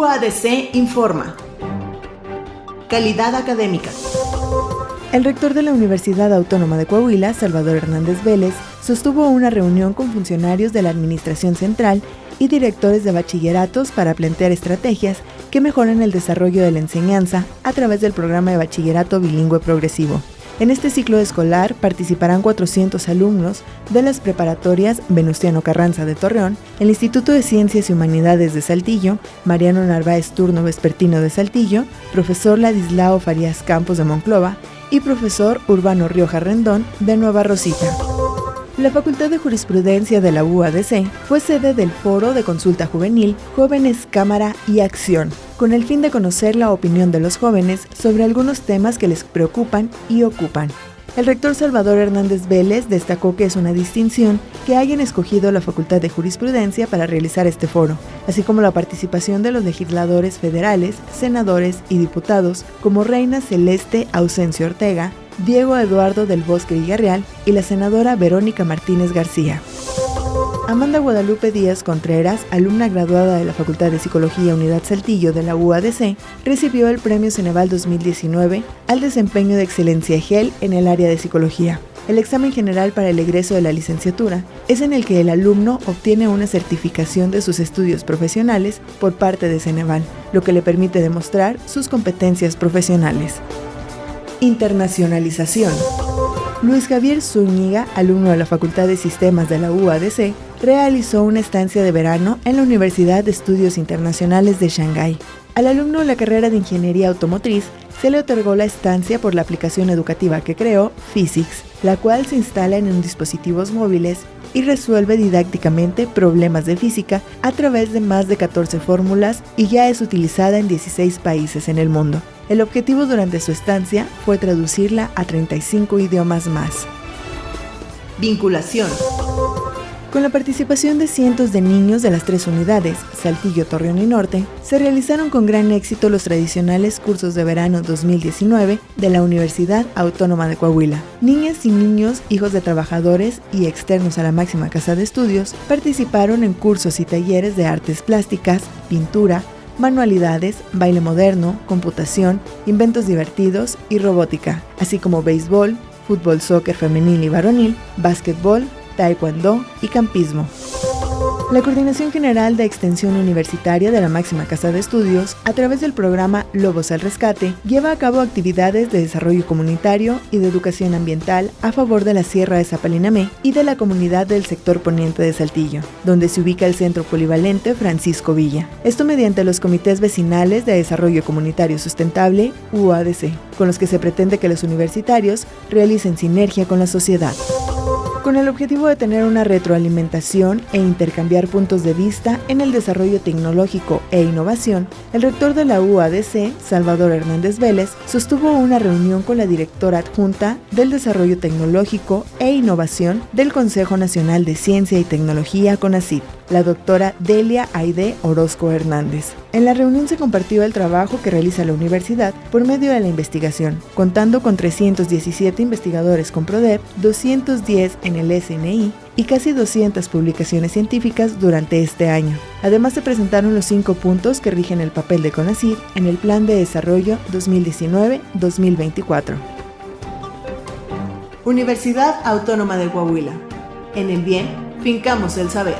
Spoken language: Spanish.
UADC informa. Calidad académica. El rector de la Universidad Autónoma de Coahuila, Salvador Hernández Vélez, sostuvo una reunión con funcionarios de la Administración Central y directores de bachilleratos para plantear estrategias que mejoren el desarrollo de la enseñanza a través del programa de bachillerato bilingüe progresivo. En este ciclo escolar participarán 400 alumnos de las preparatorias Venustiano Carranza de Torreón, el Instituto de Ciencias y Humanidades de Saltillo, Mariano Narváez Turno Vespertino de Saltillo, profesor Ladislao Farías Campos de Monclova y profesor Urbano Rioja Rendón de Nueva Rosita. La Facultad de Jurisprudencia de la UADC fue sede del Foro de Consulta Juvenil Jóvenes Cámara y Acción, con el fin de conocer la opinión de los jóvenes sobre algunos temas que les preocupan y ocupan. El rector Salvador Hernández Vélez destacó que es una distinción que hayan escogido la Facultad de Jurisprudencia para realizar este foro, así como la participación de los legisladores federales, senadores y diputados como Reina Celeste Ausencio Ortega, Diego Eduardo del Bosque Villarreal y la senadora Verónica Martínez García. Amanda Guadalupe Díaz Contreras, alumna graduada de la Facultad de Psicología Unidad Saltillo de la UADC, recibió el Premio Ceneval 2019 al desempeño de excelencia GEL en el área de psicología. El examen general para el egreso de la licenciatura es en el que el alumno obtiene una certificación de sus estudios profesionales por parte de Ceneval, lo que le permite demostrar sus competencias profesionales. Internacionalización. Luis Javier Zúñiga, alumno de la Facultad de Sistemas de la UADC, realizó una estancia de verano en la Universidad de Estudios Internacionales de Shanghái. Al alumno de la carrera de Ingeniería Automotriz se le otorgó la estancia por la aplicación educativa que creó, Physics, la cual se instala en dispositivos móviles y resuelve didácticamente problemas de física a través de más de 14 fórmulas y ya es utilizada en 16 países en el mundo. El objetivo durante su estancia fue traducirla a 35 idiomas más. Vinculación. Con la participación de cientos de niños de las tres unidades, Saltillo, Torreón y Norte, se realizaron con gran éxito los tradicionales cursos de verano 2019 de la Universidad Autónoma de Coahuila. Niñas y niños, hijos de trabajadores y externos a la máxima casa de estudios, participaron en cursos y talleres de artes plásticas, pintura, manualidades, baile moderno, computación, inventos divertidos y robótica, así como béisbol, fútbol, soccer femenil y varonil, básquetbol, taekwondo y campismo. La Coordinación General de Extensión Universitaria de la máxima casa de estudios, a través del programa Lobos al Rescate, lleva a cabo actividades de desarrollo comunitario y de educación ambiental a favor de la Sierra de Zapalinamé y de la comunidad del sector poniente de Saltillo, donde se ubica el Centro Polivalente Francisco Villa. Esto mediante los comités vecinales de desarrollo comunitario sustentable, UADC, con los que se pretende que los universitarios realicen sinergia con la sociedad con el objetivo de tener una retroalimentación e intercambiar puntos de vista en el desarrollo tecnológico e innovación, el rector de la UADC, Salvador Hernández Vélez, sostuvo una reunión con la directora adjunta del Desarrollo Tecnológico e Innovación del Consejo Nacional de Ciencia y Tecnología, CONACYT, la doctora Delia Aide Orozco Hernández. En la reunión se compartió el trabajo que realiza la universidad por medio de la investigación, contando con 317 investigadores con PRODEP, 210 en el SNI y casi 200 publicaciones científicas durante este año. Además se presentaron los cinco puntos que rigen el papel de CONACYT en el Plan de Desarrollo 2019-2024. Universidad Autónoma de Coahuila. En el bien, fincamos el saber.